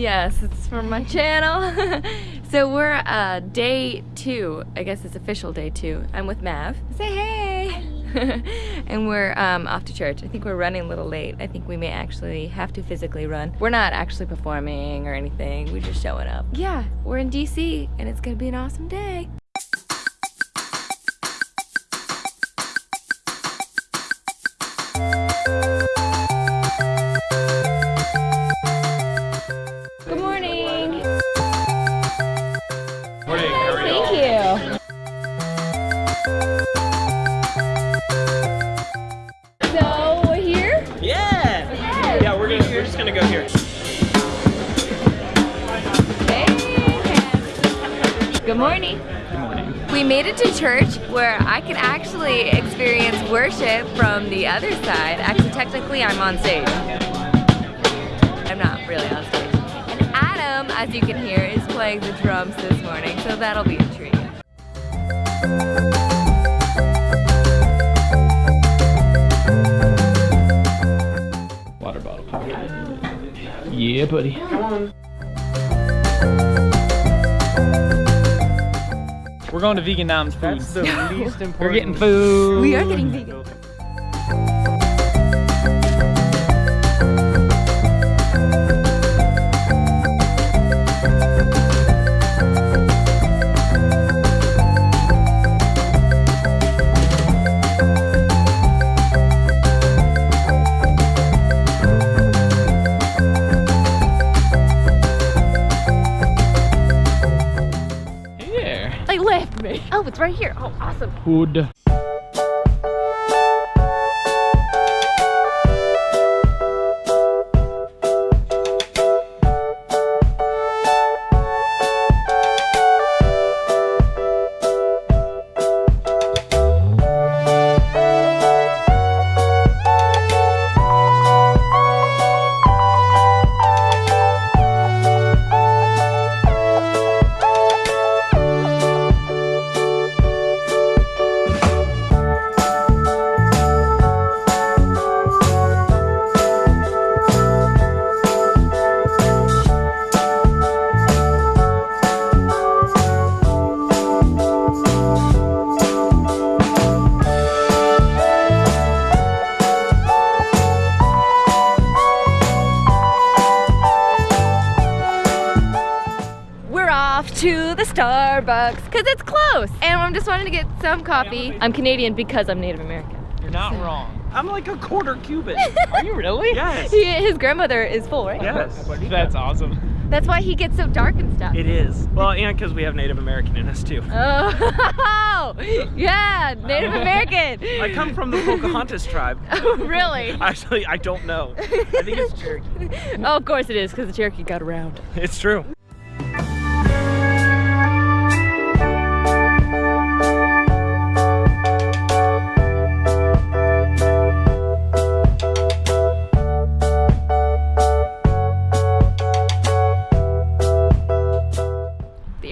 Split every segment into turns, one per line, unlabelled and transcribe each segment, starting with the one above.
Yes, it's from my channel. so we're uh, day two. I guess it's official day two. I'm with Mav. Say hey. and we're um, off to church. I think we're running a little late. I think we may actually have to physically run. We're not actually performing or anything. We're just showing up. Yeah, we're in DC and it's gonna be an awesome day. Good morning. Good morning. We made it to church where I can actually experience worship from the other side. Actually, technically, I'm on stage. I'm not really on stage. And Adam, as you can hear, is playing the drums this morning, so that'll be a treat.
Water bottle. Yeah, buddy. We're going to Vegan Noms Foods.
That's the least important.
We're getting food.
We are getting vegan.
There.
Like, me. Oh, it's right here. Oh, awesome.
Food.
Off to the Starbucks because it's close. And I'm just wanting to get some coffee. I'm Canadian because I'm Native American.
You're not wrong.
I'm like a quarter Cuban.
Are you really?
yes.
He, his grandmother is full, right?
Yes.
That's awesome.
That's why he gets so dark and stuff.
It is. Well, and because we have Native American in us too.
Oh, yeah, Native American.
I come from the Pocahontas tribe.
Oh, really?
Actually, I don't know. I think it's Cherokee.
Oh, of course it is, because the Cherokee got around.
It's true.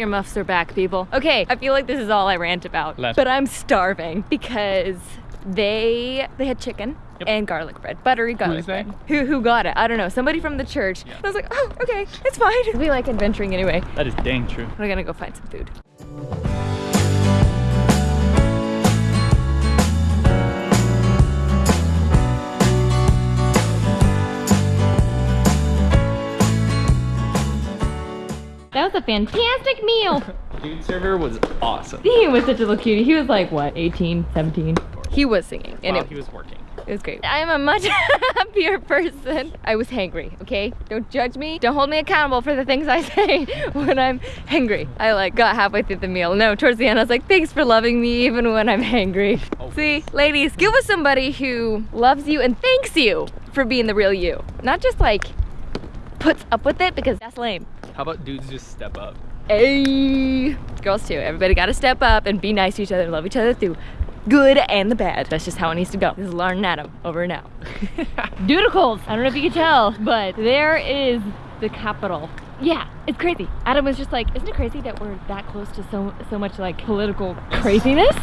Earmuffs are back, people. Okay, I feel like this is all I rant about,
Left.
but I'm starving because they they had chicken
Yep.
and garlic bread, buttery garlic
is
bread. Who who got it? I don't know. Somebody from the church. I was like, oh, okay, it's fine. We like adventuring anyway.
That is dang true.
We're gonna go find some food. That was a fantastic meal.
Dude server was awesome.
he was such a little cutie. He was like, what, 18, 17? He was singing and
While
it,
he was working.
it was great. I am a much happier person. I was hangry, okay? Don't judge me. Don't hold me accountable for the things I say when I'm hangry. I like got halfway through the meal. No, towards the end I was like, thanks for loving me even when I'm hangry.
Oh.
See, ladies, get with somebody who loves you and thanks you for being the real you. Not just like puts up with it because that's lame.
How about dudes just step up?
Hey, girls too. Everybody got to step up and be nice to each other and love each other through good and the bad. That's just how it needs to go. This is Lauren and Adam over and out. Doodlecles. I don't know if you can tell, but there is the capital. Yeah, it's crazy. Adam was just like, isn't it crazy that we're that close to so so much like political craziness?